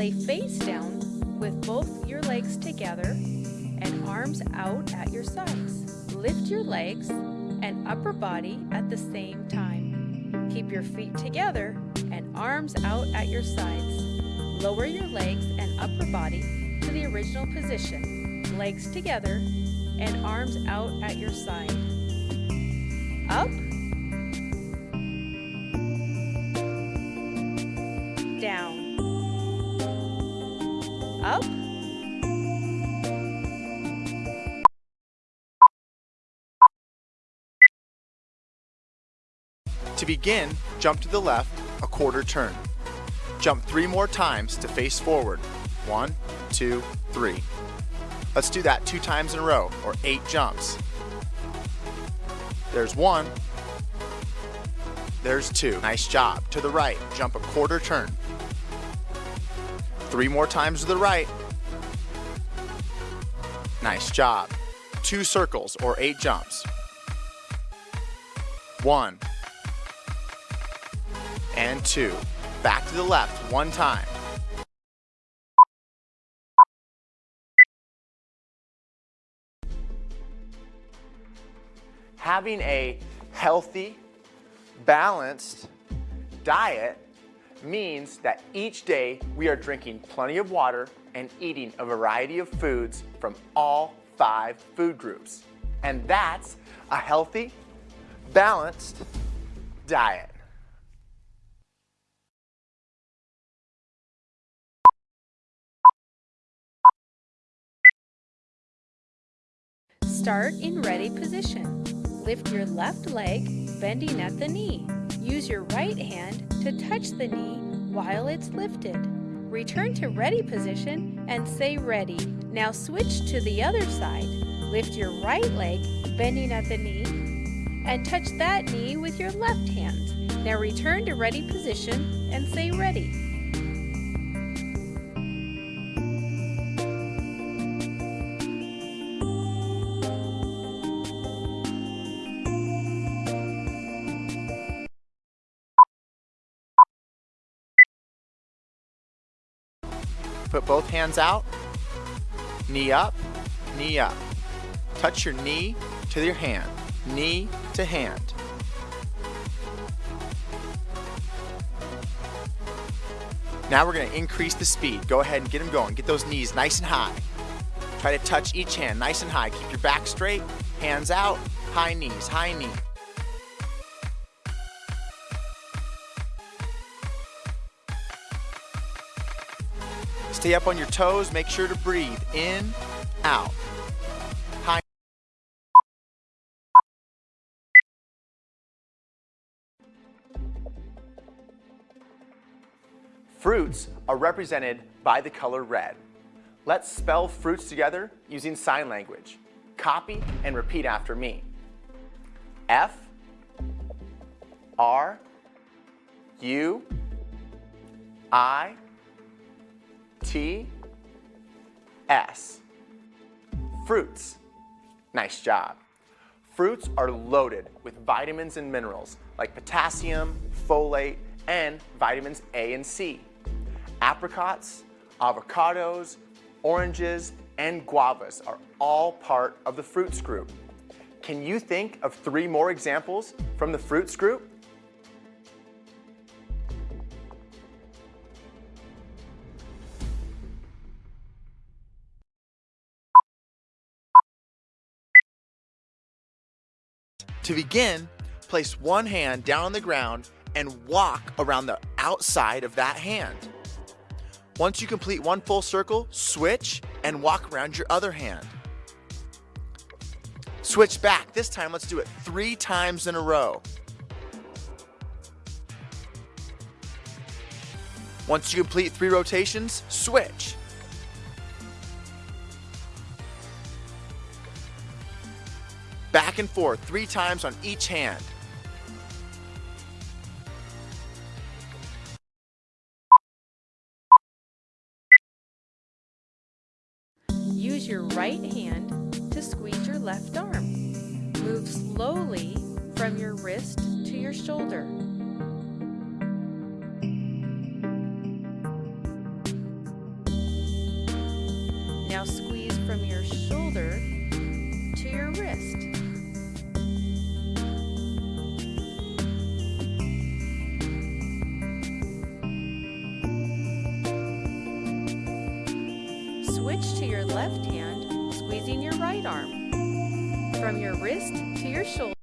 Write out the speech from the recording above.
Lay face down with both your legs together and arms out at your sides. Lift your legs and upper body at the same time. Keep your feet together and arms out at your sides. Lower your legs and upper body to the original position. Legs together and arms out at your side. Up. Down. Up. To begin, jump to the left a quarter turn. Jump three more times to face forward. One, two, three. Let's do that two times in a row, or eight jumps. There's one. There's two. Nice job. To the right, jump a quarter turn. Three more times to the right. Nice job. Two circles, or eight jumps. One, and two. Back to the left one time. Having a healthy, balanced diet means that each day we are drinking plenty of water and eating a variety of foods from all five food groups. And that's a healthy, balanced diet. Start in ready position. Lift your left leg, bending at the knee. Use your right hand to touch the knee while it's lifted. Return to ready position and say ready. Now switch to the other side. Lift your right leg, bending at the knee, and touch that knee with your left hand. Now return to ready position and say ready. Put both hands out, knee up, knee up. Touch your knee to your hand, knee to hand. Now we're gonna increase the speed. Go ahead and get them going. Get those knees nice and high. Try to touch each hand nice and high. Keep your back straight, hands out, high knees, high knee. Stay up on your toes. Make sure to breathe in, out. High. Fruits are represented by the color red. Let's spell fruits together using sign language. Copy and repeat after me. F R U I T S. Fruits. Nice job. Fruits are loaded with vitamins and minerals like potassium, folate, and vitamins A and C. Apricots, avocados, oranges, and guavas are all part of the fruits group. Can you think of three more examples from the fruits group? To begin, place one hand down on the ground and walk around the outside of that hand. Once you complete one full circle, switch and walk around your other hand. Switch back. This time, let's do it three times in a row. Once you complete three rotations, switch. Back and forth three times on each hand. Use your right hand to squeeze your left arm. Move slowly from your wrist to your shoulder. To your left hand, squeezing your right arm. From your wrist to your shoulder.